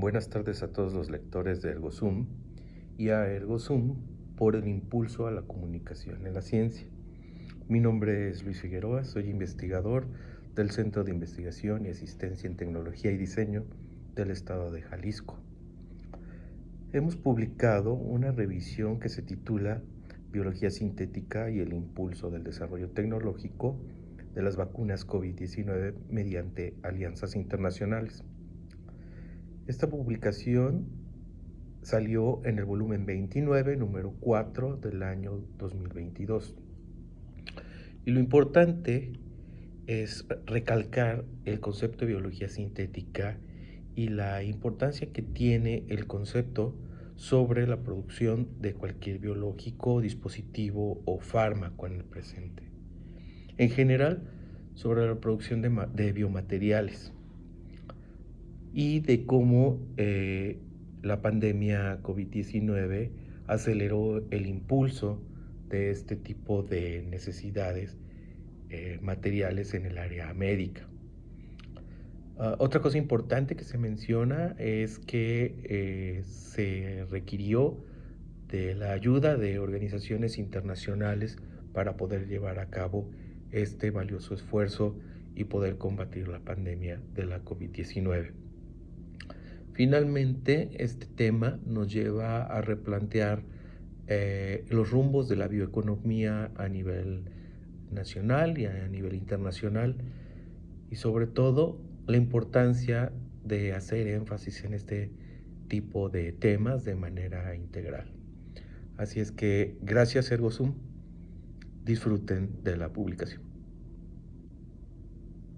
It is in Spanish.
Buenas tardes a todos los lectores de ErgoZoom y a ErgoZoom por el impulso a la comunicación en la ciencia. Mi nombre es Luis Figueroa, soy investigador del Centro de Investigación y Asistencia en Tecnología y Diseño del Estado de Jalisco. Hemos publicado una revisión que se titula Biología sintética y el impulso del desarrollo tecnológico de las vacunas COVID-19 mediante alianzas internacionales. Esta publicación salió en el volumen 29, número 4 del año 2022. Y lo importante es recalcar el concepto de biología sintética y la importancia que tiene el concepto sobre la producción de cualquier biológico, dispositivo o fármaco en el presente. En general, sobre la producción de, de biomateriales y de cómo eh, la pandemia COVID-19 aceleró el impulso de este tipo de necesidades eh, materiales en el área médica. Uh, otra cosa importante que se menciona es que eh, se requirió de la ayuda de organizaciones internacionales para poder llevar a cabo este valioso esfuerzo y poder combatir la pandemia de la COVID-19. Finalmente, este tema nos lleva a replantear eh, los rumbos de la bioeconomía a nivel nacional y a nivel internacional y sobre todo la importancia de hacer énfasis en este tipo de temas de manera integral. Así es que gracias Ergosum, disfruten de la publicación.